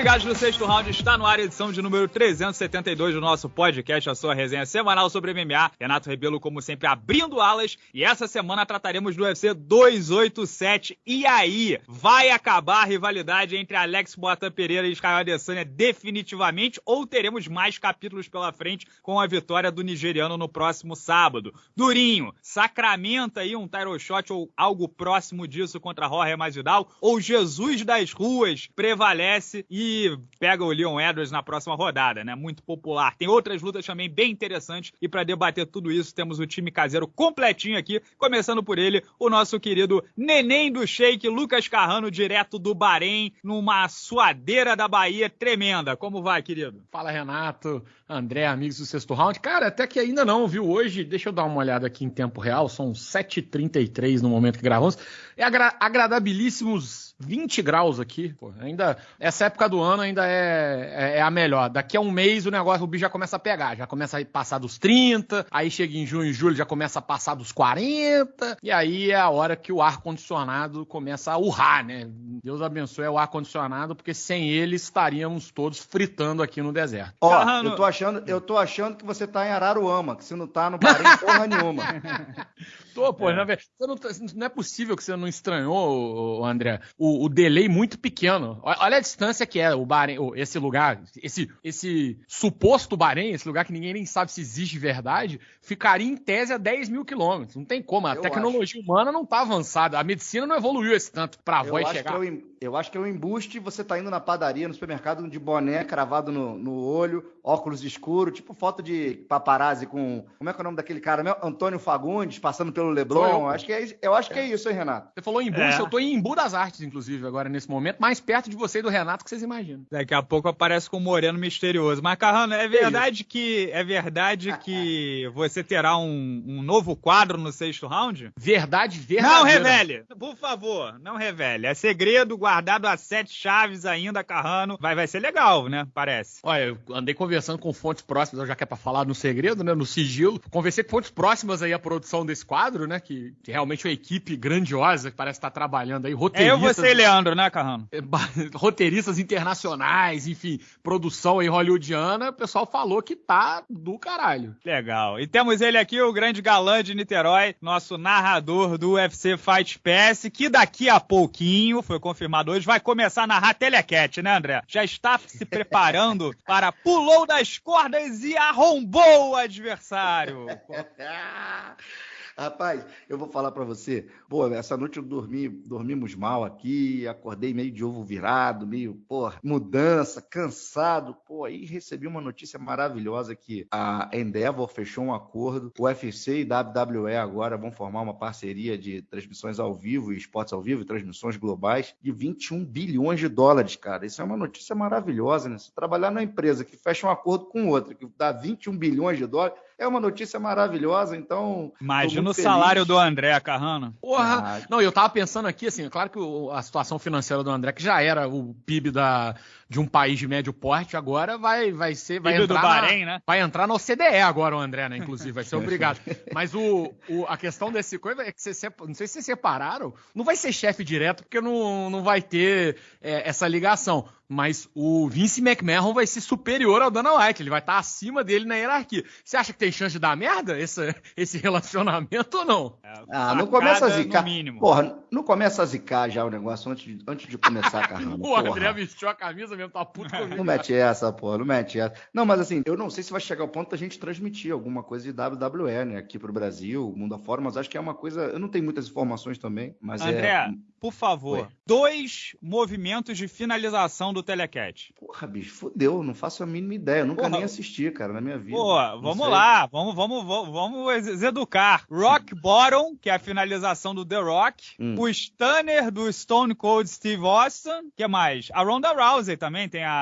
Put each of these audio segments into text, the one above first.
ligados no sexto round, está no ar edição de número 372 do nosso podcast, a sua resenha semanal sobre MMA. Renato Rebelo, como sempre, abrindo alas. E essa semana trataremos do UFC 287. E aí, vai acabar a rivalidade entre Alex Boatan Pereira e Israel Adesanya definitivamente? Ou teremos mais capítulos pela frente com a vitória do nigeriano no próximo sábado? Durinho, sacramenta aí um title shot ou algo próximo disso contra Jorge Masvidal? Ou Jesus das ruas prevalece e pega o Leon Edwards na próxima rodada, né? Muito popular. Tem outras lutas também bem interessantes e para debater tudo isso temos o time caseiro completinho aqui, começando por ele, o nosso querido neném do Shake, Lucas Carrano, direto do Bahrein, numa suadeira da Bahia tremenda. Como vai, querido? Fala, Renato, André, amigos do Sexto Round. Cara, até que ainda não, viu? Hoje, deixa eu dar uma olhada aqui em tempo real, são 7h33 no momento que gravamos. É agra agradabilíssimos 20 graus aqui. Pô, ainda essa época do ano ainda é, é, é, a melhor. Daqui a um mês o negócio, o bicho já começa a pegar, já começa a passar dos 30, aí chega em junho e julho já começa a passar dos 40, e aí é a hora que o ar-condicionado começa a urrar, né? Deus abençoe o ar-condicionado, porque sem ele estaríamos todos fritando aqui no deserto. Ó, oh, eu tô achando, eu tô achando que você tá em Araruama, que você não tá no Bahrein porra nenhuma. Tô, pô, é. na verdade, não, tá, não, é possível que você não estranhou, André, o, o delay muito pequeno. Olha a distância que é o Bahrein, esse lugar, esse, esse suposto Bahrein, esse lugar que ninguém nem sabe se existe de verdade, ficaria em tese a 10 mil quilômetros. Não tem como. A eu tecnologia acho. humana não tá avançada. A medicina não evoluiu esse tanto pra voz chegar. É o, eu acho que é um embuste você tá indo na padaria, no supermercado, de boné cravado no, no olho, óculos escuros, tipo foto de paparazzi com. Como é que é o nome daquele cara? Antônio Fagundes, passando pelo Leblon. Eu acho que é, eu acho que é isso, hein, Renato? Você falou embuste, é. eu tô em Embu das Artes, inclusive, agora nesse momento, mais perto de você e do Renato que vocês imaginam. Daqui a pouco aparece com um moreno misterioso. Mas, Carrano, é verdade que é verdade que você terá um, um novo quadro no sexto round? Verdade, verdade. Não revele, por favor, não revele. É segredo, guarda guardado a sete chaves ainda, Carrano. Vai, vai ser legal, né? Parece. Olha, eu andei conversando com fontes próximas, já que é pra falar no segredo, né? No sigilo. Conversei com fontes próximas aí à produção desse quadro, né? Que, que realmente é uma equipe grandiosa que parece estar trabalhando aí. Roteiristas. É eu, você e Leandro, né, Carrano? Roteiristas internacionais, enfim, produção aí hollywoodiana. O pessoal falou que tá do caralho. Legal. E temos ele aqui, o grande galã de Niterói, nosso narrador do UFC Fight Pass, que daqui a pouquinho foi confirmado hoje vai começar a narrar Telecat, né, André? Já está se preparando para pulou das cordas e arrombou o adversário. Rapaz, eu vou falar para você. Pô, essa noite eu dormi, dormimos mal aqui, acordei meio de ovo virado, meio, pô, mudança, cansado. Pô, aí recebi uma notícia maravilhosa que a Endeavor fechou um acordo. O UFC e WWE agora vão formar uma parceria de transmissões ao vivo e esportes ao vivo, transmissões globais de 21 bilhões de dólares, cara. Isso é uma notícia maravilhosa, né? Se trabalhar numa empresa que fecha um acordo com outra, que dá 21 bilhões de dólares, é uma notícia maravilhosa, então. Imagina o salário do André Carrano. Porra! Ah, não, eu tava pensando aqui, assim, é claro que a situação financeira do André, que já era o PIB da, de um país de médio porte, agora vai, vai ser. Vai entrar do Bahrein, na, né? Vai entrar no OCDE agora, o André, né? Inclusive, vai ser obrigado. Mas o, o, a questão desse coisa é que você, não sei se vocês separaram, não vai ser chefe direto, porque não, não vai ter é, essa ligação mas o Vince McMahon vai ser superior ao Dana White, ele vai estar acima dele na hierarquia. Você acha que tem chance de dar merda esse, esse relacionamento ou não? É, ah, não começa a zicar. Porra, não começa a zicar já o negócio antes de, antes de começar a carramba. o André vestiu a camisa mesmo, tá puto comigo. Não mete essa, porra, não mete essa. Não, mas assim, eu não sei se vai chegar ao ponto da gente transmitir alguma coisa de WWE, né, aqui pro Brasil, mundo afora, mas acho que é uma coisa, eu não tenho muitas informações também, mas André, é... por favor, Oi. dois movimentos de finalização do Telecat? Porra, bicho, fudeu, não faço a mínima ideia. Eu nunca Porra. nem assisti, cara, na minha vida. Pô, vamos lá, vamos, vamos, vamos, vamos educar. Rock Bottom, que é a finalização do The Rock. Hum. O Stunner do Stone Cold Steve Austin. que mais? A Ronda Rousey também tem a,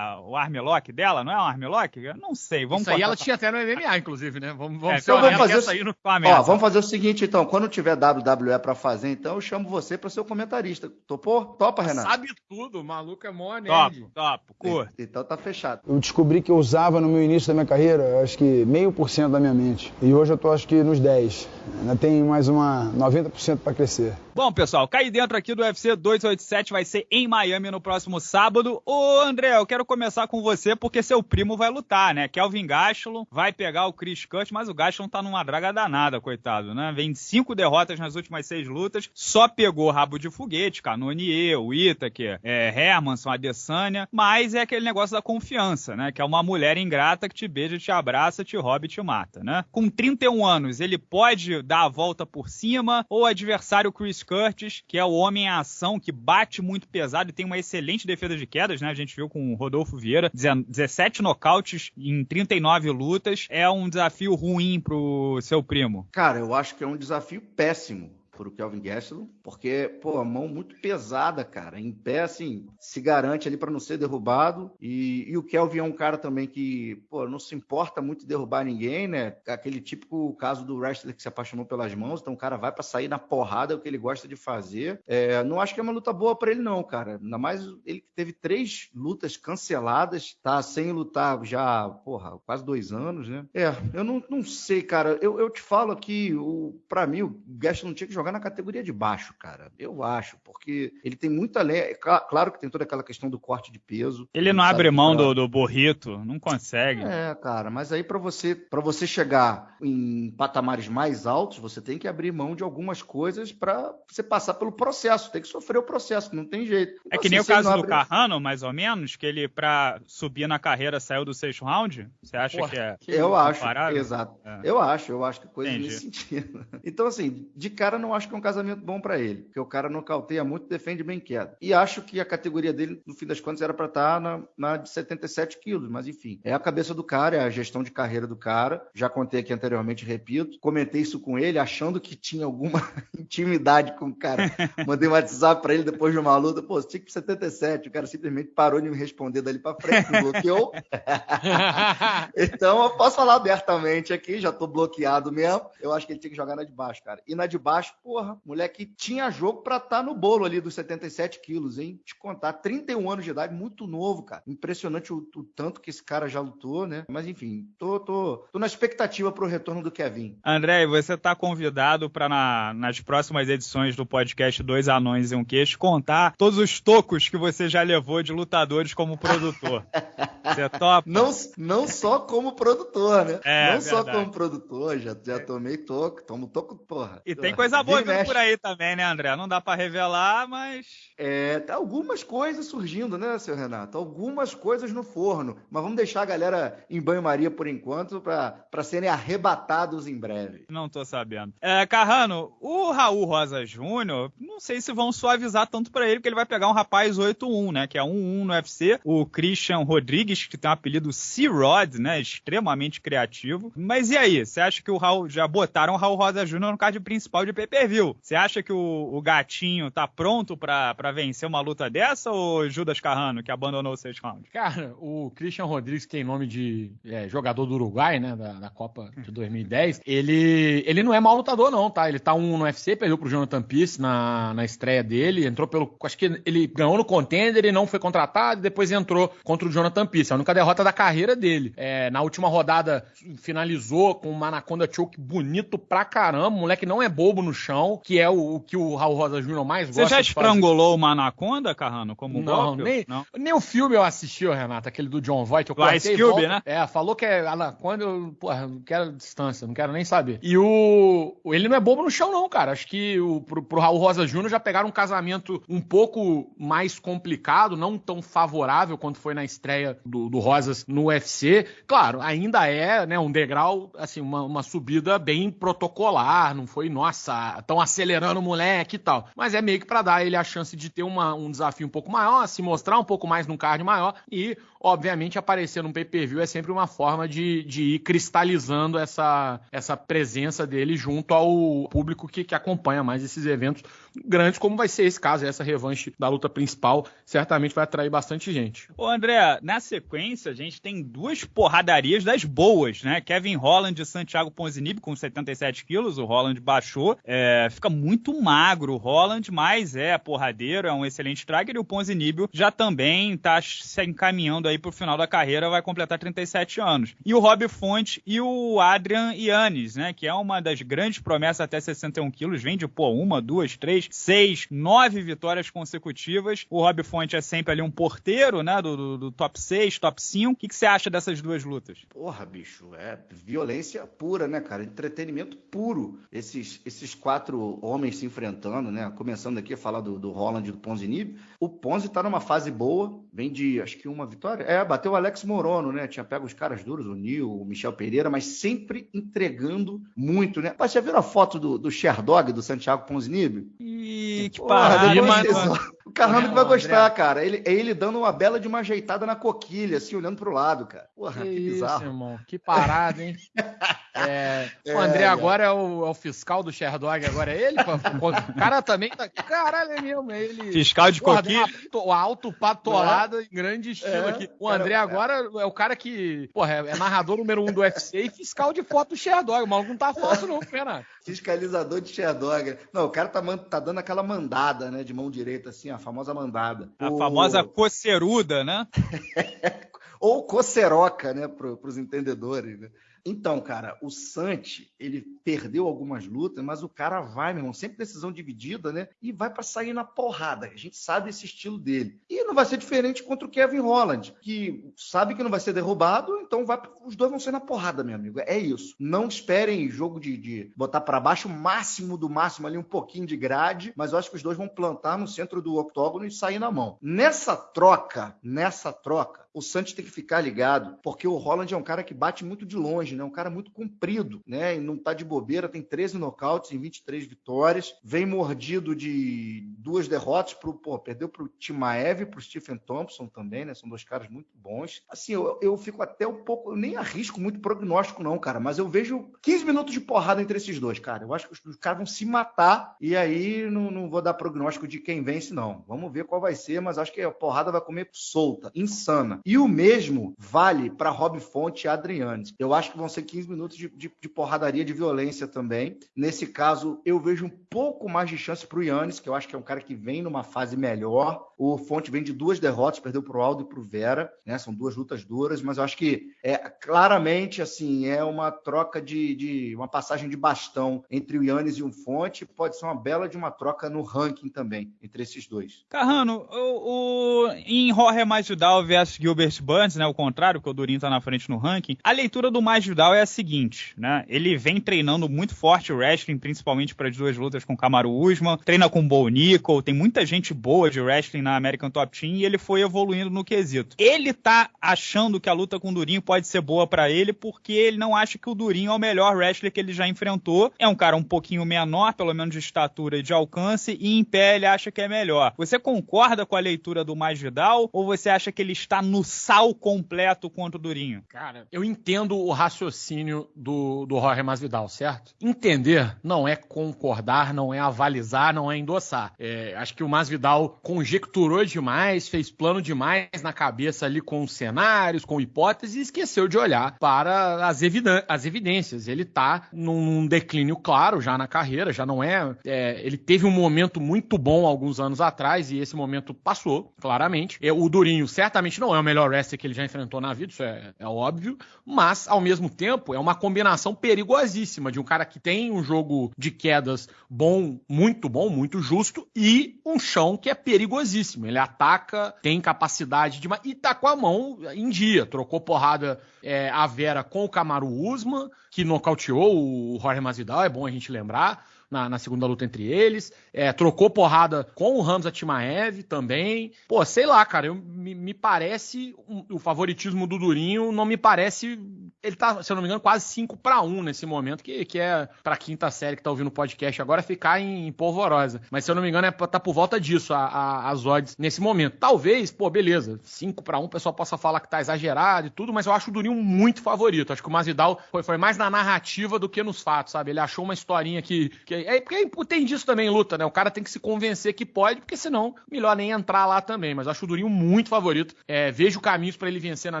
a, o armlock dela, não é um armlock? Eu não sei, vamos Isso aí ela tinha até no MMA, inclusive, né? Vamos, vamos, é, então vamos fazer, o... Ó, vamos fazer o seguinte, então. Quando tiver WWE pra fazer, então, eu chamo você pra ser o comentarista. Topou? Topa, Renato? Sabe tudo, o maluco é mó Top, top, curto. Então tá fechado. Eu descobri que eu usava no meu início da minha carreira, acho que meio por cento da minha mente. E hoje eu tô acho que nos 10. Ainda tem mais uma 90% para crescer. Bom, pessoal, cair dentro aqui do UFC 287 vai ser em Miami no próximo sábado. Ô, André, eu quero começar com você porque seu primo vai lutar, né? Kelvin Gastelum vai pegar o Chris Cut, mas o Gastelum tá numa draga danada, coitado, né? Vem cinco derrotas nas últimas seis lutas, só pegou rabo de foguete, Canonier, o Itaker, é, Hermanson, Adesanya, mas é aquele negócio da confiança, né? Que é uma mulher ingrata que te beija, te abraça, te rouba e te mata, né? Com 31 anos, ele pode dar a volta por cima ou o adversário Chris Curtis, que é o homem em ação, que bate muito pesado e tem uma excelente defesa de quedas, né? A gente viu com o Rodolfo Vieira, 17 nocautes em 39 lutas. É um desafio ruim pro seu primo. Cara, eu acho que é um desafio péssimo pro Kelvin Gastelum, porque, pô, a mão muito pesada, cara. Em pé, assim, se garante ali para não ser derrubado. E, e, o Kelvin é um cara também que, pô, não se importa muito derrubar ninguém, né? Aquele típico caso do wrestler que se apaixonou pelas mãos, então o cara vai para sair na porrada, é o que ele gosta de fazer. É, não acho que é uma luta boa para ele, não, cara. Ainda mais ele que teve três lutas canceladas, tá sem lutar já, porra, quase dois anos, né? É, eu não, não sei, cara. Eu, eu te falo aqui, o, pra mim, o Gastelum tinha que jogar na categoria de baixo, cara. Eu acho, porque ele tem muita lenha. É claro que tem toda aquela questão do corte de peso. Ele não abre mão do, do burrito, não consegue. É, cara, mas aí para você para você chegar em patamares mais altos, você tem que abrir mão de algumas coisas para você passar pelo processo, tem que sofrer o processo, não tem jeito. Então, é que assim, nem o caso abre... do Carrano, mais ou menos, que ele para subir na carreira saiu do sexto round. Você acha Porra, que é? Eu acho, exato. É. Eu acho, eu acho que coisa Entendi. nesse sentido. Então assim, de cara não acho que é um casamento bom para ele, porque o cara nocauteia muito, defende bem quieto. E acho que a categoria dele, no fim das contas, era para estar tá na, na de 77 quilos, mas enfim, é a cabeça do cara, é a gestão de carreira do cara. Já contei aqui anteriormente, repito, comentei isso com ele, achando que tinha alguma intimidade com o cara. Mandei um WhatsApp para ele depois de uma luta, pô, tinha que ir 77, o cara simplesmente parou de me responder dali para frente, me bloqueou. então eu posso falar abertamente aqui, já tô bloqueado mesmo. Eu acho que ele tinha que jogar na de baixo, cara. E na de baixo, porra, moleque tinha jogo para estar tá no bolo ali dos 77 quilos, hein? Te contar, 31 anos de idade, muito novo, cara. Impressionante o, o tanto que esse cara já lutou, né? Mas enfim, tô, tô, tô na expectativa pro retorno do Kevin. André, você tá convidado para na, nas próximas edições do podcast Dois Anões e um Queixo contar todos os tocos que você já levou de lutadores como produtor. você topa? Não, não só como produtor, né? É, não só como produtor, já, já tomei toco, tomo toco, porra. E tem coisa boa vindo por aí também, né, André? Não dá para revelar, mas. É, tá algumas coisas surgindo, né, seu Renato? Algumas coisas no forno. Mas vamos deixar a galera em banho-maria por enquanto para serem arrebatados em breve. Não tô sabendo. É, Carrano, o Raul Rosa Júnior, não sei se vão suavizar tanto para ele, porque ele vai pegar um rapaz 8-1, né? Que é 1-1 no UFC. O Christian Rodrigues, que tem o apelido C-Rod, né? Extremamente criativo. Mas e aí? Você acha que o Raul. Já botaram o Raul Rosa Júnior no card principal de pay-per-view? Você acha que o, o gatinho tá pronto para vencer uma luta dessa ou Judas Carrano, que abandonou o sexto round? Cara, o Christian Rodrigues, que tem nome de é, jogador do Uruguai, né? Da, da, Copa de 2010, ele, ele não é mau lutador, não, tá? Ele tá um no UFC, perdeu pro Jonathan Pierce na, na estreia dele, entrou pelo. Acho que ele ganhou no contender e não foi contratado, e depois entrou contra o Jonathan Pierce. A única derrota da carreira dele. É, na última rodada, finalizou com uma Anaconda Choke bonito pra caramba. O moleque não é bobo no chão, que é o, o que o Raul Rosa Júnior mais gosta. Você já estrangulou uma anaconda, Carrano, como não, golpe? Nem, não, nem o filme eu assisti, Renato, aquele do John Voight. Eu o Ice Cube, né? É, falou que é anaconda, eu, porra, não quero distância, não quero nem saber. E o... Ele não é bobo no chão, não, cara. Acho que o, pro, pro Raul Rosa Júnior já pegaram um casamento um pouco mais complicado, não tão favorável quanto foi na estreia do, do Rosas no UFC. Claro, ainda é né, um degrau, assim, uma, uma subida bem protocolar, não foi, nossa, estão acelerando o moleque e tal. Mas é meio que para dar ele a chance de ter uma, um desafio um pouco maior, se mostrar um pouco mais num card maior e, obviamente, aparecer num pay-per-view é sempre uma forma de, de ir cristalizando essa, essa presença dele junto ao público que, que acompanha mais esses eventos grandes, como vai ser esse caso, essa revanche da luta principal, certamente vai atrair bastante gente. Ô André, na sequência a gente tem duas porradarias das boas, né? Kevin Holland e Santiago Ponzinibbio com 77 quilos, o Holland baixou, é, fica muito magro o Holland, mas é porradeiro, é um excelente striker e o Ponzinibbio já também tá se encaminhando aí pro final da carreira, vai completar 37 anos. E o Rob Fonte e o Adrian Yannis, né? Que é uma das grandes promessas até 61 quilos, vem de pô, uma, duas, três três, seis, nove vitórias consecutivas. O Rob Fonte é sempre ali um porteiro, né? Do, do, do top 6, top 5. O que, que você acha dessas duas lutas? Porra, bicho, é violência pura, né, cara? Entretenimento puro. Esses, esses quatro homens se enfrentando, né? Começando aqui a falar do, do Holland e do Ponzinibbio. O Ponzi tá numa fase boa, vem de acho que uma vitória. É, bateu o Alex Morono, né? Tinha pego os caras duros, o Nil, o Michel Pereira, mas sempre entregando muito, né? Mas já viram a foto do, do Sherdog, do Santiago Ponzinibbio? Que parada, mano. O Carrano que vai gostar, cara. Ele, é ele dando uma bela de uma ajeitada na coquilha, assim, olhando pro lado, cara. Porra, que, que bizarro. Isso, irmão. Que parada, hein? É, é, o André é, agora é o, é o, fiscal do Sherdog, agora é ele? o cara também tá. Caralho, é mesmo, é ele. Fiscal de coquilha. O alto patolado em grande estilo aqui. O André cara, agora é o cara que, porra, é narrador número um do UFC e fiscal de foto do Sherdog. O maluco não tá fácil, não, pena. Fiscalizador de Sherdog. Não, o cara tá, tá dando aquela mandada, né, de mão direita, assim, a famosa mandada. A o... famosa coceruda, né? Ou coceroca, né, para os entendedores, né? Então, cara, o Santi, ele perdeu algumas lutas, mas o cara vai, meu irmão, sempre decisão dividida, né? E vai para sair na porrada. A gente sabe esse estilo dele. E não vai ser diferente contra o Kevin Holland, que sabe que não vai ser derrubado, então vai, os dois vão ser na porrada, meu amigo. É isso. Não esperem jogo de, de botar para baixo o máximo do máximo ali, um pouquinho de grade, mas eu acho que os dois vão plantar no centro do octógono e sair na mão. Nessa troca, nessa troca, o Santos tem que ficar ligado, porque o Holland é um cara que bate muito de longe, né? Um cara muito comprido, né? E não tá de bobeira, tem 13 nocautes em 23 vitórias, vem mordido de duas derrotas pro, pô, perdeu pro Timaev e pro Stephen Thompson também, né? São dois caras muito bons. Assim, eu, eu fico até um pouco, eu nem arrisco muito prognóstico não, cara, mas eu vejo 15 minutos de porrada entre esses dois, cara. Eu acho que os, os caras vão se matar e aí não, não vou dar prognóstico de quem vence não. Vamos ver qual vai ser, mas acho que a porrada vai comer solta, insana. E o mesmo vale para Rob Fonte e Adriane. Eu acho que vão ser 15 minutos de, de, de, porradaria, de violência também. Nesse caso, eu vejo um pouco mais de chance para o Yannis, que eu acho que é um cara que vem numa fase melhor. O Fonte vem de duas derrotas, perdeu para o Aldo e para o Vera, né? São duas lutas duras, mas eu acho que é claramente assim é uma troca de, de uma passagem de bastão entre o Yannis e o Fonte. Pode ser uma bela de uma troca no ranking também entre esses dois. Carrano, o, o em Jorge Masvidal versus Gilbert Burns, né? O contrário, que o Durinho tá na frente no ranking. A leitura do Masvidal é a seguinte, né? Ele vem treinando muito forte o wrestling, principalmente para as duas lutas com Kamaru Usman, treina com Bo Nickel, tem muita gente boa de wrestling na American Top Team e ele foi evoluindo no quesito. Ele tá achando que a luta com o Durinho pode ser boa para ele porque ele não acha que o Durinho é o melhor wrestler que ele já enfrentou. É um cara um pouquinho menor, pelo menos de estatura e de alcance, e em pé ele acha que é melhor. Você concorda com a leitura do Masvidal ou você acha que ele está no sal completo contra o Durinho? Cara, eu entendo o raciocínio do, do Jorge Masvidal, certo? Entender não é concordar, não é avalizar, não é endossar. É, acho que o Masvidal conjecturou demais, fez plano demais na cabeça ali com cenários, com hipóteses e esqueceu de olhar para as, as evidências. Ele tá num declínio claro já na carreira, já não é, é, Ele teve um momento muito bom alguns anos atrás e esse momento passou, claramente. É, o Durinho certamente não é o melhor wrestler que ele já enfrentou na vida, isso é, é óbvio, mas ao mesmo tempo é uma combinação perigosíssima de um cara que tem um jogo de quedas bom, muito bom, muito justo e um chão que é perigosíssimo. Ele ataca, tem capacidade de. E tá com a mão em dia. Trocou porrada é, a Vera com o Camaro Usman, que nocauteou o Jorge Masvidal, é bom a gente lembrar na, na segunda luta entre eles. É, trocou porrada com o Hamza Timaev também. Pô, sei lá, cara, eu, me, me parece um, o favoritismo do Durinho não me parece. Ele tá, se eu não me engano, quase 5 para 1 nesse momento, que, que é pra quinta série que tá ouvindo o podcast agora ficar em, em polvorosa. Mas se eu não me engano, é, tá por volta disso a, a, as odds nesse momento. Talvez, pô, beleza, 5 para 1 o pessoal possa falar que tá exagerado e tudo, mas eu acho o Durinho muito favorito. Acho que o Masvidal foi, foi mais na narrativa do que nos fatos, sabe? Ele achou uma historinha que, que é porque tem disso também luta, né? O cara tem que se convencer que pode, porque senão, melhor nem entrar lá também. Mas acho o Durinho muito favorito. É, vejo caminhos para ele vencer na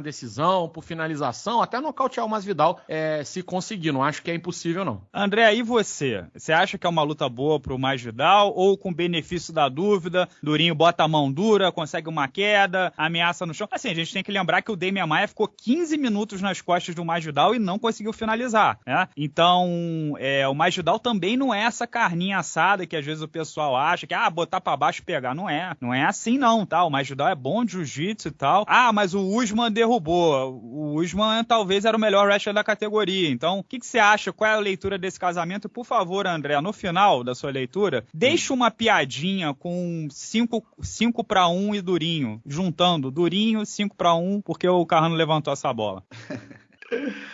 decisão, por finalização, até nocaute nocautear o Masvidal é, se conseguir. Não acho que é impossível, não. André, e você? Você acha que é uma luta boa pro Masvidal ou com benefício da dúvida, Durinho bota a mão dura, consegue uma queda, ameaça no chão? Assim, a gente tem que lembrar que o Demian Maia ficou 15 minutos nas costas do Masvidal e não conseguiu finalizar, né? Então, é, o Masvidal também não é essa carninha assada que às vezes o pessoal acha que, ah, botar para baixo e pegar. Não é. Não é assim não, tá? O Masvidal é bom de jiu-jitsu e tal. Ah, mas o Usman derrubou. O Usman talvez era o melhor wrestler da categoria. Então, o que, que você acha? Qual é a leitura desse casamento? Por favor, André, no final da sua leitura, deixa uma piadinha com 5 para 1 e Durinho, juntando Durinho 5 para 1, porque o Carrano levantou essa bola.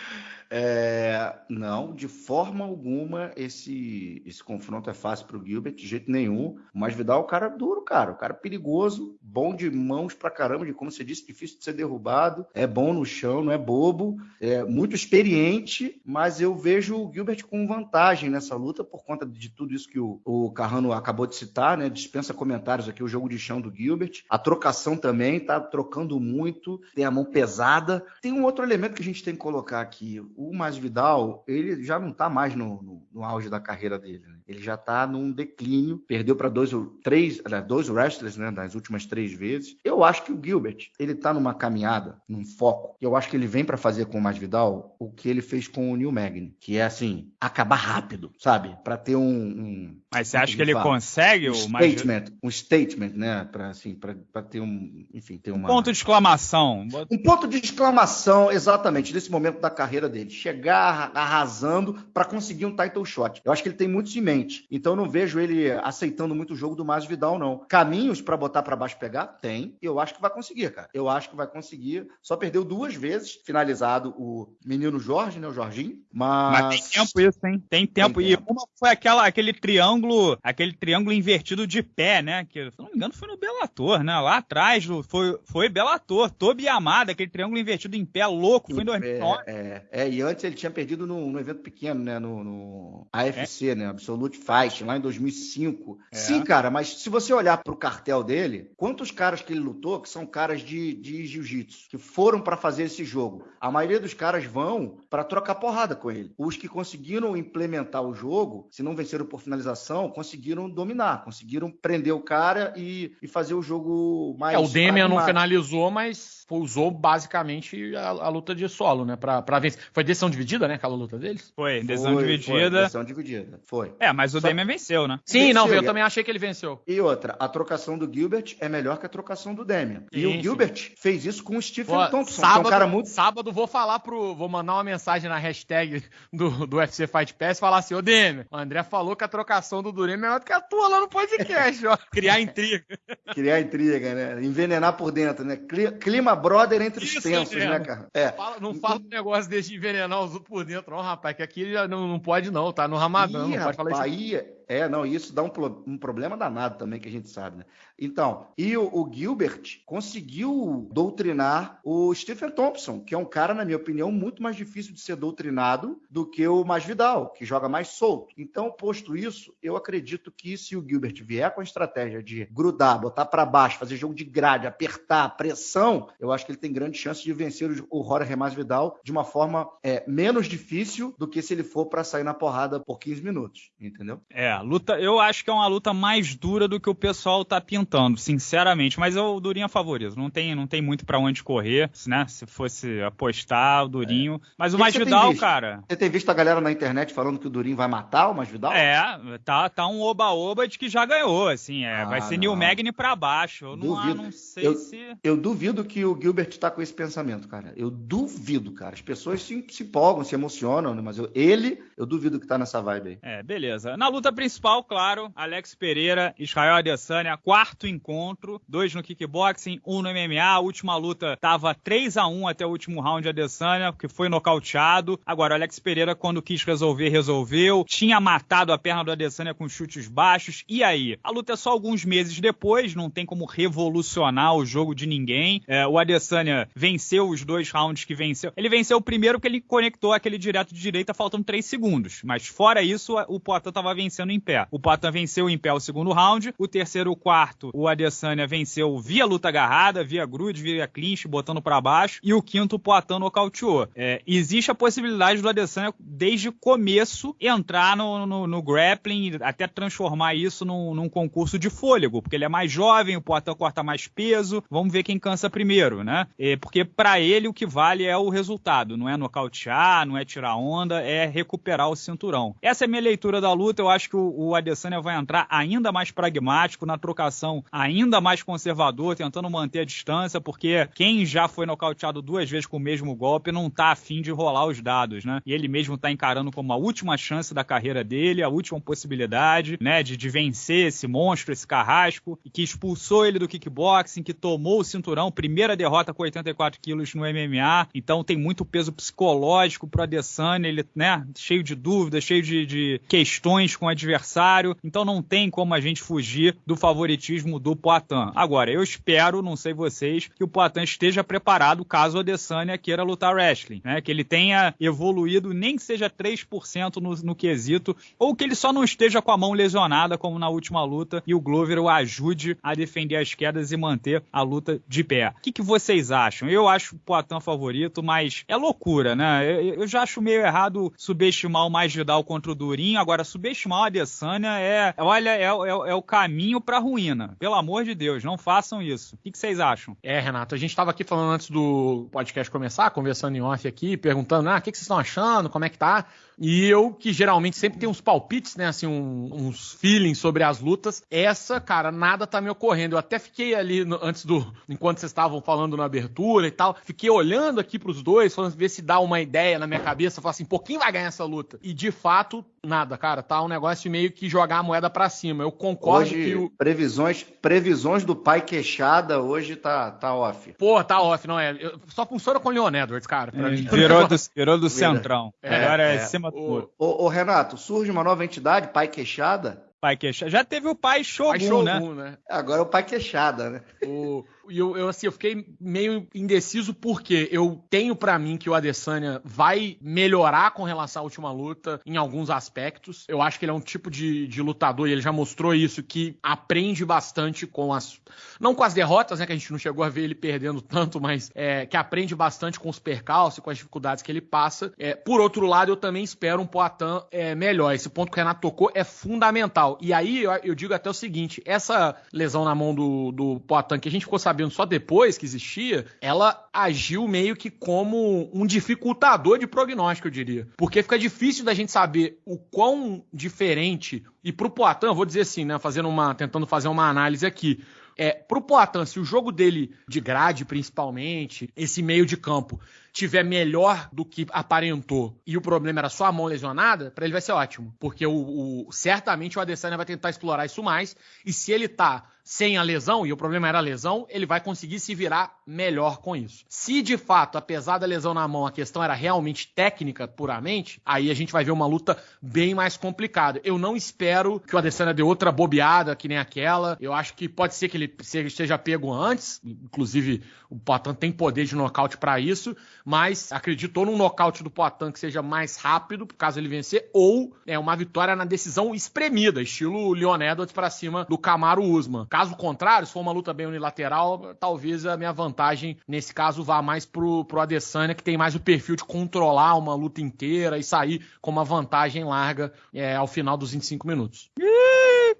É, não, de forma alguma esse, esse confronto é fácil para o Gilbert, de jeito nenhum. Mas Vidal é um cara duro, cara. O cara perigoso, bom de mãos pra caramba, de como você disse, difícil de ser derrubado. É bom no chão, não é bobo. É muito experiente, mas eu vejo o Gilbert com vantagem nessa luta por conta de tudo isso que o, o Carrano acabou de citar, né? Dispensa comentários aqui, o jogo de chão do Gilbert. A trocação também, tá trocando muito, tem a mão pesada. Tem um outro elemento que a gente tem que colocar aqui o Masvidal, ele já não está mais no, no, no, auge da carreira dele. Né? Ele já está num declínio, perdeu para dois ou três, dois wrestlers, né, nas últimas três vezes. Eu acho que o Gilbert, ele está numa caminhada, num foco. Eu acho que ele vem para fazer com o Masvidal o que ele fez com o Neil Magny, que é assim, acabar rápido, sabe? Para ter um, um, Mas você acha que ele fala? consegue um o statement, um statement, né, para assim, para ter um, enfim, ter uma um ponto de exclamação. Um ponto de exclamação exatamente nesse momento da carreira dele. Chegar chegar arrasando para conseguir um title shot. Eu acho que ele tem muito em mente. Então eu não vejo ele aceitando muito o jogo do Mas Vidal, não. Caminhos para botar para baixo pegar? Tem. Eu acho que vai conseguir, cara. Eu acho que vai conseguir. Só perdeu duas vezes finalizado o menino Jorge, né? O Jorginho. Mas, mas tem tempo isso, hein? Tem tempo. Tem e uma foi aquela, aquele triângulo, aquele triângulo invertido de pé, né? Que, se não me engano, foi no Bellator, né? Lá atrás foi, foi Bellator. Tobi Amada, aquele triângulo invertido em pé louco. Foi em 2009. É, é, é, e antes ele tinha perdido no, no evento pequeno, né? No, no AFC, é? né? Absolute Fight, lá em 2005. É. Sim, cara, mas se você olhar pro cartel dele, quantos caras que ele lutou que são caras de, de jiu-jitsu, que foram para fazer esse jogo? A maioria dos caras vão para trocar porrada com ele. Os que conseguiram implementar o jogo, se não venceram por finalização, conseguiram dominar, conseguiram prender o cara e, e fazer o jogo mais. É, o Demian não finalizou, mas usou basicamente a, a luta de solo, né? Pra, pra vencer. Foi decisão dividida, né? Aquela luta deles? Foi, decisão foi, dividida. Foi, decisão dividida, foi. É, mas o Só... Demian venceu, né? Sim, venceu, não, eu também achei que ele venceu. E outra, a trocação do Gilbert é melhor que a trocação do Demian. Sim, e o Gilbert sim. fez isso com o Stephen Pô, Thompson, sábado, que é um cara muito... Sábado vou falar pro... Vou mandar uma mensagem na hashtag do, do UFC Fight Pass e falar assim, ô Demian, o André falou que a trocação do Duran é melhor do que a tua lá no podcast, ó. Criar intriga. Criar intriga, né? Envenenar por dentro, né? Clima brother entre os tensos, né, cara? É. Fala, não fala um negócio desse de envenenar os outros por dentro, não, rapaz, que aqui já não, não pode, não, tá no Ramadã, Ih, não pode falar isso. Aí, é, não, isso dá um, um, problema danado também, que a gente sabe, né? Então, e o, o, Gilbert conseguiu doutrinar o Stephen Thompson, que é um cara, na minha opinião, muito mais difícil de ser doutrinado do que o Masvidal, que joga mais solto. Então, posto isso, eu acredito que se o Gilbert vier com a estratégia de grudar, botar para baixo, fazer jogo de grade, apertar, pressão, eu acho que ele tem grande chance de vencer o Jorge Masvidal de uma forma é, menos difícil do que se ele for para sair na porrada por 15 minutos, entendeu? É, luta, eu acho que é uma luta mais dura do que o pessoal tá pintando, sinceramente. Mas eu, o Durinho é favorito. Não tem, não tem muito para onde correr, né? Se fosse apostar, o Durinho. É. Mas o Masvidal, cara. Você tem visto a galera na internet falando que o Durinho vai matar o Masvidal? É, tá, tá um oba-oba de que já ganhou, assim. É, ah, vai ser Neil Magny pra baixo. Eu não, ah, não sei eu, se. Eu duvido que o Gilbert tá com esse pensamento, cara. Eu duvido, cara. As pessoas se, se empolgam, se emocionam, né? mas eu, ele, eu duvido que tá nessa vibe aí. É, beleza. Na luta principal principal, claro, Alex Pereira, Israel Adesanya, quarto encontro, dois no kickboxing, um no MMA. A última luta tava 3 a 1 até o último round de Adesanya, que foi nocauteado. Agora, Alex Pereira, quando quis resolver, resolveu. Tinha matado a perna do Adesanya com chutes baixos. E aí? A luta é só alguns meses depois, não tem como revolucionar o jogo de ninguém. É, o Adesanya venceu os dois rounds que venceu. Ele venceu o primeiro que ele conectou aquele direto de direita faltando 3 segundos. Mas fora isso, o Poitin tava vencendo em pé. O Poitin venceu em pé o segundo round, o terceiro o quarto, o Adesanya venceu via luta agarrada, via grude, via clinch, botando para baixo, e o quinto o Poitin nocauteou. É, existe a possibilidade do Adesanya, desde o começo, entrar no, no, no grappling, até transformar isso num, num, concurso de fôlego, porque ele é mais jovem, o Poitin corta mais peso, vamos ver quem cansa primeiro, né? É, porque para ele o que vale é o resultado, não é nocautear, não é tirar onda, é recuperar o cinturão. Essa é a minha leitura da luta, eu acho que o, o Adesanya vai entrar ainda mais pragmático, na trocação ainda mais conservador, tentando manter a distância, porque quem já foi nocauteado duas vezes com o mesmo golpe não tá afim de rolar os dados, né? E ele mesmo tá encarando como a última chance da carreira dele, a última possibilidade, né, de, de vencer esse monstro, esse carrasco, que expulsou ele do kickboxing, que tomou o cinturão, primeira derrota com 84 quilos no MMA, então tem muito peso psicológico pro Adesanya, ele, né, cheio de dúvidas, cheio de, de questões com o adversário, então não tem como a gente fugir do favoritismo do Poitin. Agora, eu espero, não sei vocês, que o Poitin esteja preparado caso o Adesanya queira lutar wrestling, né, que ele tenha evoluído nem que seja 3% no, no quesito, ou que ele só não esteja com a mão lesionada como na última luta e o Glover o ajude a defender as quedas e manter a luta de pé. O que, que vocês acham? Eu acho o Poitin favorito, mas é loucura, né? Eu, eu já acho meio errado subestimar o mais Vidal contra o Durinho. Agora, subestimar o Adesanya é, olha, é, é, é o caminho pra ruína. Pelo amor de Deus, não façam isso. O que, vocês acham? É, Renato, a gente estava aqui falando antes do podcast começar, conversando em off aqui, perguntando, ah, o que vocês estão achando, como é que tá? E eu, que geralmente sempre tenho uns palpites, né? Assim, um, uns feelings sobre as lutas. Essa, cara, nada tá me ocorrendo. Eu até fiquei ali no, antes do. Enquanto vocês estavam falando na abertura e tal. Fiquei olhando aqui pros dois, falando, ver se dá uma ideia na minha cabeça. Falar assim, pô, quem vai ganhar essa luta? E de fato, nada, cara. Tá um negócio meio que jogar a moeda para cima. Eu concordo hoje, que o. Previsões, previsões do pai queixada hoje tá, tá off. Pô, tá off, não é? Eu, só funciona com o Leon Edwards, cara. É, virou, do, virou do centrão. É, Agora é, é cima o, ô, ô, Renato, surge uma nova entidade, Pai Queixada? Pai Queixada. Já teve o Pai Shogun, pai Shogun né? né? Agora é o Pai Queixada, né? O, e eu, eu, assim, eu fiquei meio indeciso porque eu tenho para mim que o Adesanya vai melhorar com relação à última luta em alguns aspectos. Eu acho que ele é um tipo de, de lutador e ele já mostrou isso que aprende bastante com as não com as derrotas, né, que a gente não chegou a ver ele perdendo tanto, mas é, que aprende bastante com os percalços, com as dificuldades que ele passa. É, por outro lado, eu também espero um Poitin é, melhor. Esse ponto que o Renato tocou é fundamental. E aí eu, eu digo até o seguinte: essa lesão na mão do, do Poitin, que a gente ficou sabendo sabendo só depois que existia, ela agiu meio que como um dificultador de prognóstico, eu diria. Porque fica difícil da gente saber o quão diferente. E pro Poitin, eu vou dizer assim, né? Fazendo uma. tentando fazer uma análise aqui. É, pro Poitin, se o jogo dele de grade, principalmente, esse meio de campo, tiver melhor do que aparentou e o problema era só a mão lesionada, para ele vai ser ótimo. Porque o, o, certamente o Adesanya vai tentar explorar isso mais. E se ele tá sem a lesão, e o problema era a lesão, ele vai conseguir se virar melhor com isso. Se de fato, apesar da lesão na mão, a questão era realmente técnica puramente, aí a gente vai ver uma luta bem mais complicada. Eu não espero que o Adesanya dê outra bobeada que nem aquela. Eu acho que pode ser que ele seja pego antes, inclusive o Poitin tem poder de nocaute para isso, mas acreditou num nocaute do Poitin que seja mais rápido, caso ele vencer, ou é uma vitória na decisão espremida, estilo Leon Edwards para cima do Camaro Usman. Caso contrário, se for uma luta bem unilateral, talvez a minha vantagem nesse caso vá mais pro, pro Adesanya, que tem mais o perfil de controlar uma luta inteira e sair com uma vantagem larga é, ao final dos 25 minutos.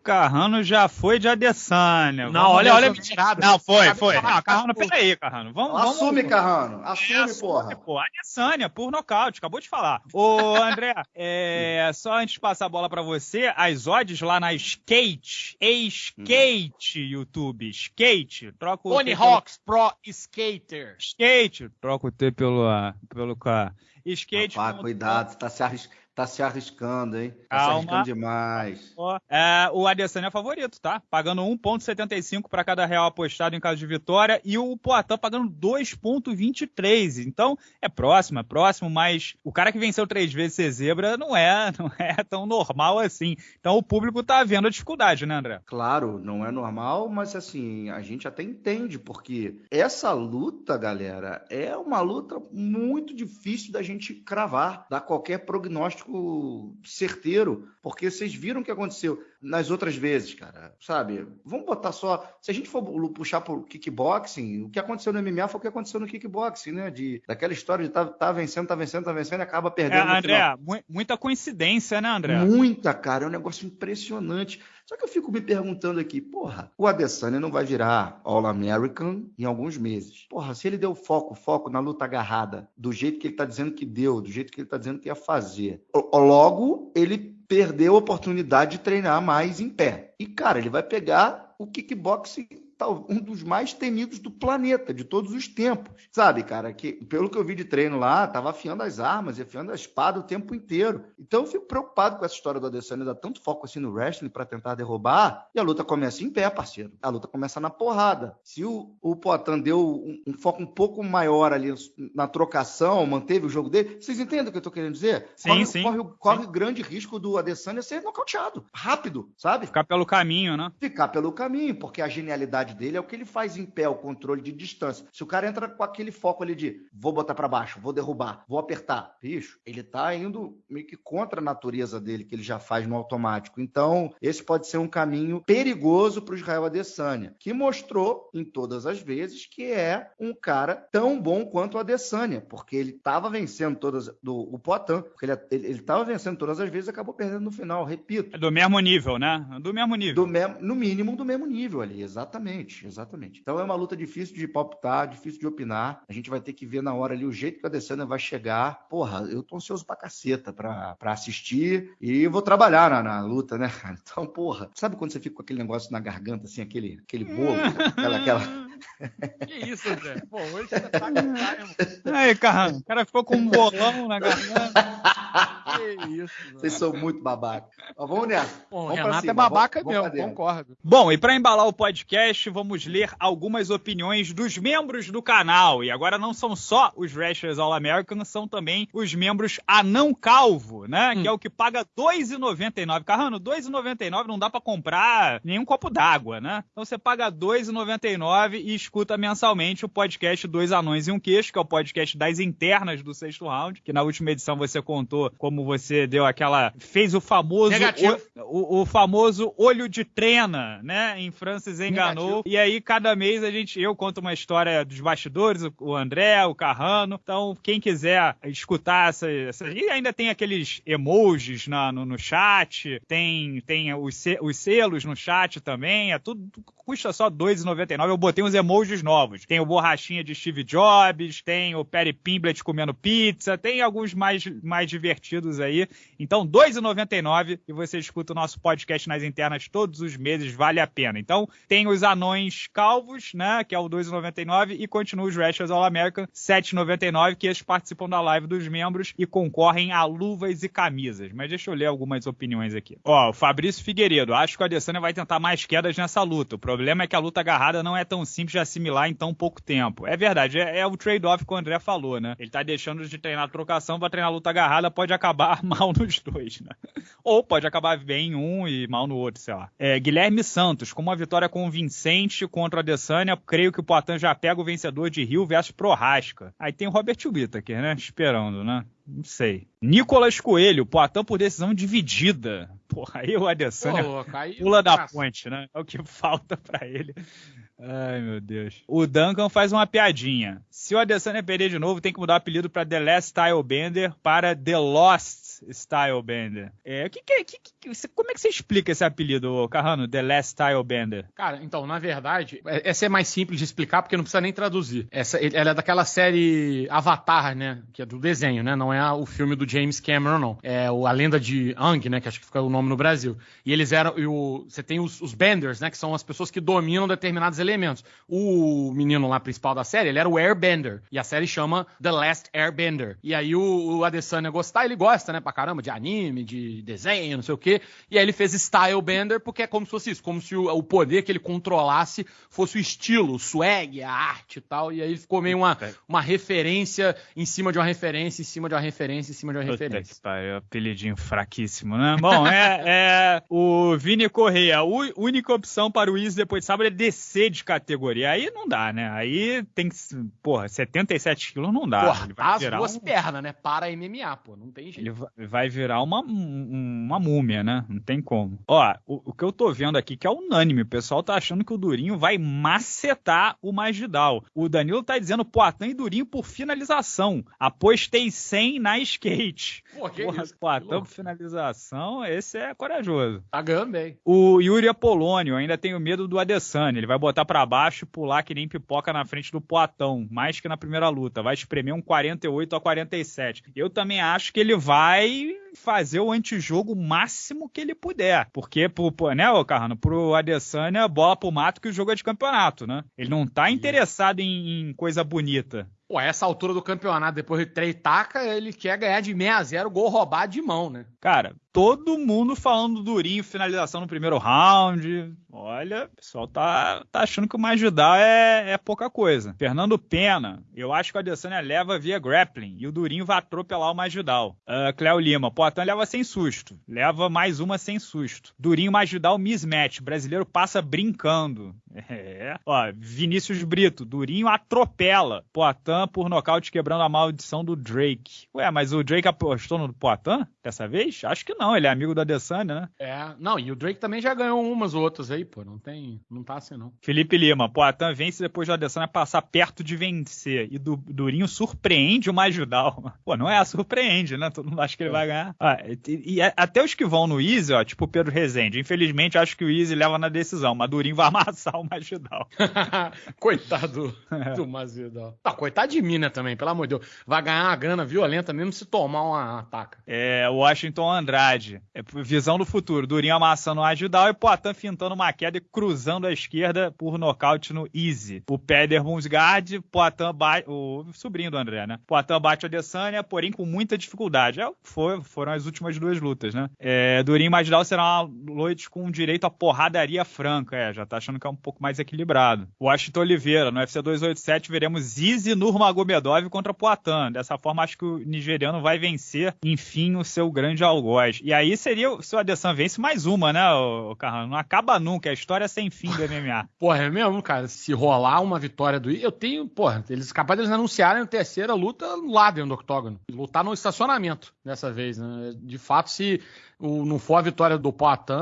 Carrano já foi de Adesanya. Não, vamos olha, olha a mentirada. Não, foi, foi. Não, Carrano, peraí, Carrano. Vamos, vamos, assume, Carrano. Assume, é, assume porra. Pô, Adesanya, por nocaute, acabou de falar. Ô, André, é, só antes de passar a bola pra você, as odds lá na Skate, Skate, YouTube, Skate, troca o... Tony Hawks Pro Skater. Skate, troca o T pelo, pelo K. Skate. Rapaz, cuidado, você tá se arriscando Tá se arriscando, hein? Tá Calma. se arriscando demais. É, o Adesanya é favorito, tá? Pagando 1,75 para cada real apostado em caso de vitória e o Poitin pagando 2,23. Então, é próximo, é próximo, mas o cara que venceu três vezes ser zebra não é, não é tão normal assim. Então, o público tá vendo a dificuldade, né, André? Claro, não é normal, mas assim, a gente até entende, porque essa luta, galera, é uma luta muito difícil da gente cravar, dar qualquer prognóstico certeiro, porque vocês viram o que aconteceu nas outras vezes, cara. Sabe? Vamos botar só. Se a gente for puxar pro kickboxing, o que aconteceu no MMA foi o que aconteceu no kickboxing, né? De, daquela história de tá, tá vencendo, tá vencendo, tá vencendo e acaba perdendo. É, André, muita coincidência, né, André? Muita, cara. É um negócio impressionante. Só que eu fico me perguntando aqui, porra, o Adesanya não vai virar All-American em alguns meses. Porra, se ele deu foco, foco na luta agarrada, do jeito que ele tá dizendo que deu, do jeito que ele tá dizendo que ia fazer, logo ele perdeu a oportunidade de treinar mais em pé. E, cara, ele vai pegar o kickboxing um dos mais temidos do planeta, de todos os tempos. Sabe, cara, que pelo que eu vi de treino lá, tava afiando as armas e afiando a espada o tempo inteiro. Então eu fico preocupado com essa história do Adesanya dar tanto foco assim no wrestling para tentar derrubar, e a luta começa em pé, parceiro. A luta começa na porrada. Se o, o Poitin deu um, um, foco um pouco maior ali na trocação, manteve o jogo dele, vocês entendem o que eu tô querendo dizer? Sim, corre, sim. Corre, corre sim. grande risco do Adesanya ser nocauteado, rápido, sabe? Ficar pelo caminho, né? Ficar pelo caminho, porque a genialidade dele é o que ele faz em pé, o controle de distância. Se o cara entra com aquele foco ali de vou botar para baixo, vou derrubar, vou apertar, bicho, ele tá indo meio que contra a natureza dele, que ele já faz no automático. Então, esse pode ser um caminho perigoso para o Israel Adesanya, que mostrou em todas as vezes que é um cara tão bom quanto o Adesanya, porque ele estava vencendo todas do o Poitin, porque ele estava vencendo todas as vezes e acabou perdendo no final, repito. É do mesmo nível, né? Do mesmo nível. Do me no mínimo do mesmo nível ali, exatamente, exatamente. Exatamente. Então é uma luta difícil de palpitar, difícil de opinar. A gente vai ter que ver na hora ali o jeito que a Adesanya vai chegar. Porra, eu tô ansioso pra caceta pra, pra assistir e vou trabalhar na, na luta, né, Então, porra, sabe quando você fica com aquele negócio na garganta, assim, aquele, aquele bolo, aquela, aquela... Que isso, Zé? Pô, hoje você tá com Aí, cara, o cara ficou com um bolão na garganta. Que isso, mano. Vocês são muito babaca. Mas vamos nessa. Bom, vamos Renato cima, é babaca vamos, mesmo, concordo. Bom, e para embalar o podcast, vamos ler algumas opiniões dos membros do canal. E agora não são só os Wrestlers All American, são também os membros Anão Calvo, né? Hum. Que é o que paga R$ 2,99. Carrano, R$ 2,99 não dá para comprar nenhum copo d'água, né? Então você paga R$ 2,99 e escuta mensalmente o podcast Dois Anões e um Queixo, que é o podcast das internas do sexto round, que na última edição você contou como você deu aquela. fez o famoso. O, o, o, famoso olho de trena, né? Em Francis enganou. Negativo. E aí, cada mês, a gente. Eu conto uma história dos bastidores, o André, o Carrano. Então, quem quiser escutar essa. essa e ainda tem aqueles emojis na, no, no chat, tem, tem os, os selos no chat também. É tudo. Custa só R$ 2,99. Eu botei uns emojis novos. Tem o borrachinha de Steve Jobs, tem o Perry Pimblet comendo pizza, tem alguns mais, mais divertidos aí. Então, R$ 2,99 e você escuta o nosso podcast nas internas todos os meses, vale a pena. Então, tem os anões calvos, né, que é o 2,99 e continua os Wrestlers All American 7,99, que eles participam da live dos membros e concorrem a luvas e camisas. Mas deixa eu ler algumas opiniões aqui. Ó, o Fabrício Figueiredo, acho que o Adesanya vai tentar mais quedas nessa luta. O problema é que a luta agarrada não é tão simples de assimilar em tão pouco tempo. É verdade, é, é o trade-off que o André falou, né? Ele tá deixando de treinar trocação para treinar luta agarrada, pode acabar mal nos dois, né? Ou pode acabar bem em um e mal no outro, sei lá. É, Guilherme Santos, com uma vitória convincente contra a Adesanya, creio que o Poitin já pega o vencedor de Rio versus Prohasca. Aí tem o Robert Whittaker, né? Esperando, né? Não sei. Nicolas Coelho, Poitin por decisão dividida. Porra, aí o Adesanya Pô, pula da ponte, né? É o que falta para ele. Ai, meu Deus. O Duncan faz uma piadinha. Se o Adesanya perder de novo, tem que mudar o apelido para The Last Style Bender para The Lost Style Bender. É, que, que, que, que, como é que você explica esse apelido, Carrano? The Last Style Bender? Cara, então, na verdade, é, essa é mais simples de explicar porque não precisa nem traduzir. Essa, ela é daquela série Avatar, né? Que é do desenho, né? Não é o filme do James Cameron, não. É a lenda de Ang, né? Que acho que fica o nome no Brasil. E eles eram. E o, você tem os, os Benders, né? Que são as pessoas que dominam determinados elementos. O menino lá principal da série, ele era o Airbender. E a série chama The Last Airbender. E aí o, o Adesanya gostar, ele gosta, né? pra caramba de anime, de desenho, não sei o quê. E aí ele fez Style Bender porque é como se fosse isso, como se o, o poder que ele controlasse fosse o estilo, o swag, a arte e tal. E aí ficou meio uma, uma referência em cima de uma referência, em cima de uma referência, em cima de uma Puta referência. Que pariu, apelidinho fraquíssimo, né? Bom, é, é o Vini Correia. A única opção para o Izzy depois de sábado é descer de categoria. Aí não dá, né? Aí tem que. Porra, 77 quilos não dá. Porra, as duas um... pernas, né? Para MMA, pô. Não tem jeito. Ele vai virar uma, uma múmia, né? Não tem como. Ó, o, o, que eu tô vendo aqui que é unânime. O pessoal tá achando que o Durinho vai macetar o Magidal. O Danilo tá dizendo Poitin e Durinho por finalização. Apostei 100 na skate. Pô, que Porra, isso? Poitin por finalização, esse é corajoso. Tá ganhando bem. O Yuri Apolônio, ainda tenho medo do Adesanya. Ele vai botar para baixo e pular que nem pipoca na frente do Poatão, mais que na primeira luta. Vai espremer um 48 a 47. Eu também acho que ele vai fazer o antijogo máximo que ele puder. Porque, pro, né, ô Carrano, pro Adesanya, bola pro mato que o jogo é de campeonato, né? Ele não tá interessado em, em coisa bonita. Pô, essa altura do campeonato, depois de três taca, ele quer ganhar de 6 a 0 gol roubado de mão, né? Cara, todo mundo falando do Durinho, finalização no primeiro round. Olha, o pessoal tá, tá achando que o Magidal é, é pouca coisa. Fernando Pena, eu acho que a Adesanya leva via grappling e o Durinho vai atropelar o Magidal. Uh, Cléo Lima, Poitin leva sem susto. Leva mais uma sem susto. Durinho Magidal mismatch. Brasileiro passa brincando. É. Ó, Vinícius Brito, Durinho atropela. Poitin por nocaute quebrando a maldição do Drake. Ué, mas o Drake apostou no Poitin dessa vez? Acho que não, ele é amigo da Adesanya, né? É, não, e o Drake também já ganhou umas outras aí, pô, não tem, não tá assim não. Felipe Lima, Poitin vence depois da Adesanya passar perto de vencer e do Durinho surpreende o Majudal. Pô, não é, surpreende, né? Todo mundo acha que ele é. vai ganhar. Ah, e, e, até os que vão no Easy, ó, tipo o Pedro Rezende, infelizmente acho que o Easy leva na decisão, mas Durinho vai amassar o Majudal. Coitado é. do Masvidal. Tá, coitado de mim, né, também, pelo amor de Deus. Vai ganhar uma grana violenta mesmo se tomar uma ataca. É, Washington Andrade. É, visão do futuro. Durinho amassando o Agidal e Poitin fintando uma queda e cruzando a esquerda por nocaute no Easy. O Peder Munsgard, Poitin bate... O sobrinho do André, né? Poitin bate a Adesanya, porém com muita dificuldade. É, foi, foram as últimas duas lutas, né? É, Durinho e Magidal será uma noite com direito a porradaria franca. É, já tá achando que é um pouco mais equilibrado. Washington Oliveira, no UFC 287 veremos Easy Nurmagomedov contra Poitin. Dessa forma, acho que o nigeriano vai vencer, enfim, o seu grande algoz. E aí seria, se o Adesanya vence, mais uma, né, o Carrano? Não acaba nunca, é a história sem fim do MMA. porra, é mesmo, cara. Se rolar uma vitória do eu tenho, porra, eles capazes de eles anunciarem a terceira luta lá dentro do octógono. Lutar no estacionamento dessa vez, né? De fato, se o, não for a vitória do Poitin,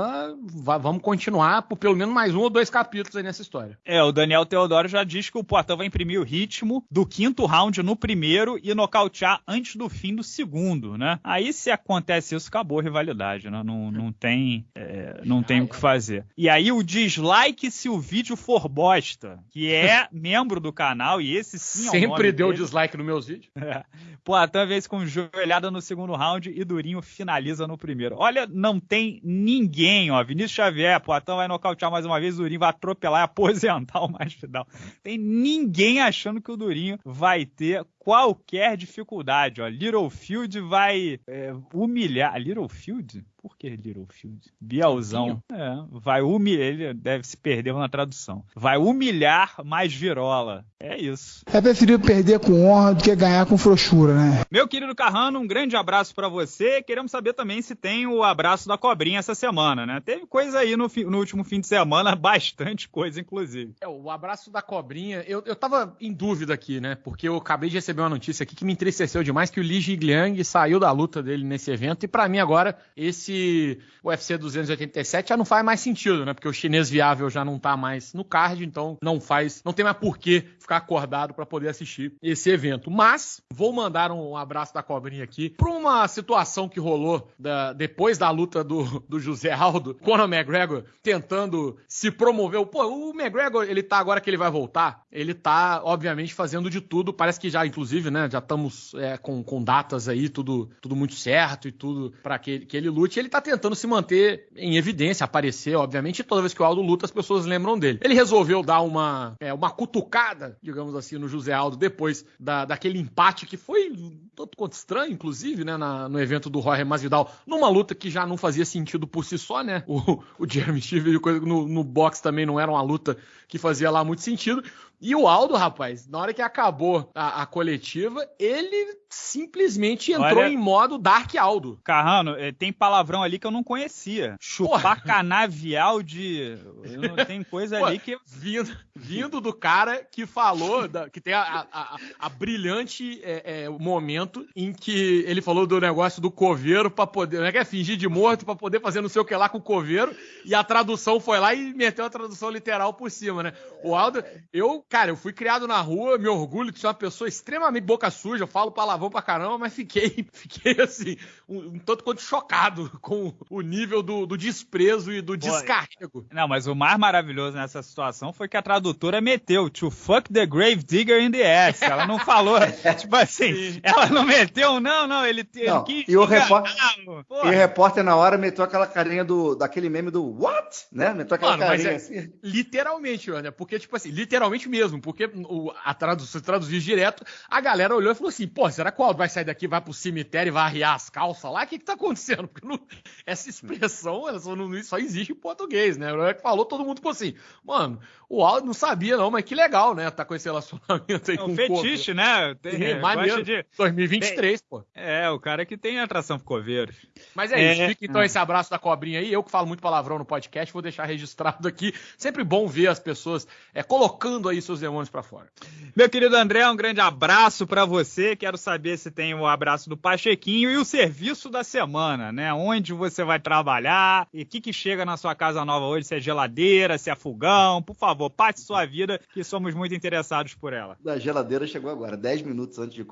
vamos continuar por pelo menos mais um ou dois capítulos aí nessa história. É, o Daniel Teodoro já diz que o Poitin vai imprimir o ritmo do quinto round no primeiro e nocautear antes do fim do segundo, né? Aí se acontece isso, acabou a rivalidade, né? Não, não tem, é, não tem o que fazer. E aí o dislike se o vídeo for bosta, que é membro do canal e esse sim é Sempre deu dele. dislike nos meus vídeos. É. Poitin vez com joelhada no segundo round e Durinho finaliza no primeiro. Olha, não tem ninguém, ó. Vinícius Xavier, Poitin vai nocautear mais uma vez, o Durinho vai atropelar e aposentar o mais final. Tem ninguém achando que o Durinho vai ter qualquer dificuldade, ó. Littlefield vai é, humilhar. Littlefield? Por que Littlefield? Bielzão. É, vai humilhar. Ele deve se perder na tradução. Vai humilhar mais Virola. É isso. É preferível perder com honra do que ganhar com frouxura, né? Meu querido Carrano, um grande abraço para você. Queremos saber também se tem o abraço da cobrinha essa semana, né? Teve coisa aí no, no último fim de semana, bastante coisa, inclusive. É, o abraço da cobrinha, eu, eu tava em dúvida aqui, né? Porque eu acabei de receber uma notícia aqui que me entristeceu demais, que o Li Jigliang saiu da luta dele nesse evento. E para mim agora, esse UFC 287 já não faz mais sentido, né? Porque o chinês viável já não tá mais no card, então não faz, não tem mais porquê ficar acordado para poder assistir esse evento. Mas vou mandar um abraço da cobrinha aqui para uma situação que rolou da, depois da luta do, do José Aldo, Conor McGregor tentando se promover. Pô, o McGregor, ele tá agora que ele vai voltar, ele tá obviamente fazendo de tudo, parece que já inclusive, né, já estamos é, com, com datas aí, tudo, tudo muito certo e tudo para que, que ele lute. Ele tá tentando se manter em evidência, aparecer, obviamente, toda vez que o Aldo luta as pessoas lembram dele. Ele resolveu dar uma, é, uma cutucada digamos assim, no José Aldo depois da, daquele empate que foi tanto quanto estranho, inclusive, né, na, no evento do Jorge Masvidal, numa luta que já não fazia sentido por si só, né? O, o Jeremy Steve no, no box também não era uma luta que fazia lá muito sentido. E o Aldo, rapaz, na hora que acabou a, a coletiva, ele simplesmente entrou Olha, em modo Dark Aldo. Carrano, eh, tem palavrão ali que eu não conhecia. Chupar Porra. canavial de. Não tem coisa Pô, ali que. Vindo, vindo do cara que falou, da, que tem a, a, a brilhante é, é, momento em que ele falou do negócio do coveiro para poder. Não é que é fingir de morto para poder fazer não sei o que lá com o coveiro. E a tradução foi lá e meteu a tradução literal por cima, né? O Aldo, eu Cara, eu fui criado na rua, me orgulho de ser uma pessoa extremamente boca suja, eu falo palavrão pra caramba, mas fiquei, fiquei assim, um, um tanto quanto chocado com o nível do, do desprezo e do Pô, descarrego. Não, mas o mais maravilhoso nessa situação foi que a tradutora meteu to fuck the grave digger in the ass. Ela não falou, tipo assim, Sim. ela não meteu, não, não, ele, não, quis. E o, repórter, e o repórter na hora meteu aquela carinha do, daquele meme do what? Né? Meteu aquela Mano, carinha é, assim. Literalmente, né? Porque, tipo assim, literalmente mesmo, porque o, a tradução, traduzir direto, a galera olhou e falou assim: pô, será que o Aldo vai sair daqui, vai pro cemitério e vai arriar as calças lá? O que que tá acontecendo? Porque não, essa expressão ela só, não, só existe em português, né? O que falou, todo mundo ficou assim, mano, o Aldo não sabia não, mas que legal, né? Tá com esse relacionamento aí é um com fetiche, o né? Tem, é, maneiro. De... 2023, tem, pô. É, o cara que tem atração ficou verde. Mas é, é isso, fica então é. esse abraço da cobrinha aí. Eu que falo muito palavrão no podcast, vou deixar registrado aqui. Sempre bom ver as pessoas é, colocando aí seus demônios para fora. Meu querido André, um grande abraço para você. Quero saber se tem o abraço do Pachequinho e o serviço da semana, né? Onde você vai trabalhar e o que, que chega na sua casa nova hoje, se é geladeira, se é fogão. Por favor, passe sua vida, que somos muito interessados por ela. Da geladeira chegou agora, 10 minutos antes de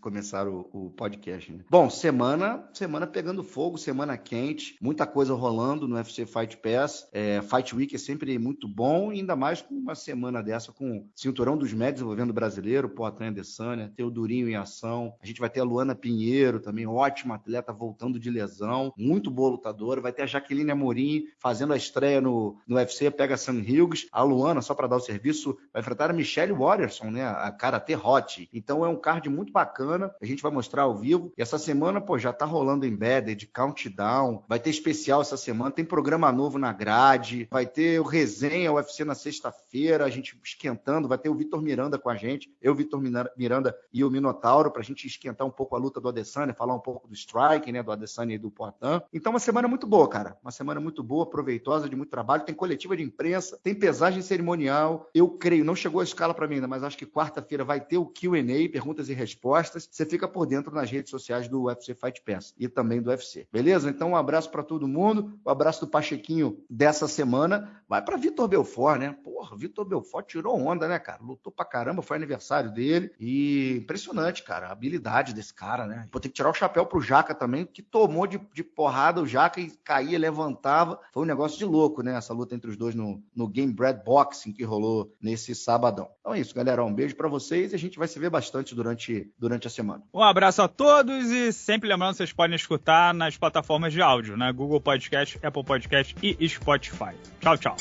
começar o, o podcast. Né? Bom, semana, semana pegando fogo, semana quente, muita coisa rolando no UFC Fight Pass. É, Fight Week é sempre muito bom, ainda mais com uma semana dessa com cinturão dos médios envolvendo brasileiro, Poitin Adesanya, ter o Durinho em ação. A gente vai ter a Luana Pinheiro também, ótima atleta, voltando de lesão, muito boa lutadora. Vai ter a Jaqueline Amorim fazendo a estreia no, no UFC, pega Sam Hughes. A Luana, só para dar o serviço, vai enfrentar a Michelle Watterson, né? A Karate Hot. Então é um card muito bacana, a gente vai mostrar ao vivo. E essa semana, pô, já tá rolando embedded, countdown, vai ter especial essa semana, tem programa novo na grade, vai ter o resenha UFC na sexta-feira, a gente esquentando, vai ter o Vitor Miranda com a gente, eu, Vitor Miranda e o Minotauro, para a gente esquentar um pouco a luta do Adesanya, falar um pouco do strike, né, do Adesanya e do Portan. Então, uma semana muito boa, cara. Uma semana muito boa, proveitosa, de muito trabalho. Tem coletiva de imprensa, tem pesagem cerimonial. Eu creio, não chegou a escala para mim ainda, mas acho que quarta-feira vai ter o Q&A, perguntas e respostas. Você fica por dentro nas redes sociais do UFC Fight Pass e também do UFC. Beleza? Então, um abraço para todo mundo. O um abraço do Pachequinho dessa semana vai para Vitor Belfort, né? Porra, Vitor Belfort tirou onda, né, cara? Lutou pra caramba, foi aniversário dele. E impressionante, cara, a habilidade desse cara, né? Vou ter que tirar o chapéu pro Jaca também, que tomou de, de porrada o Jaca e caía, levantava. Foi um negócio de louco, né? Essa luta entre os dois no, no Game Bread Boxing que rolou nesse sabadão. Então é isso, galera. Um beijo para vocês e a gente vai se ver bastante durante, durante a semana. Um abraço a todos e sempre lembrando, vocês podem escutar nas plataformas de áudio, né? Google Podcast, Apple Podcast e Spotify. Tchau, tchau.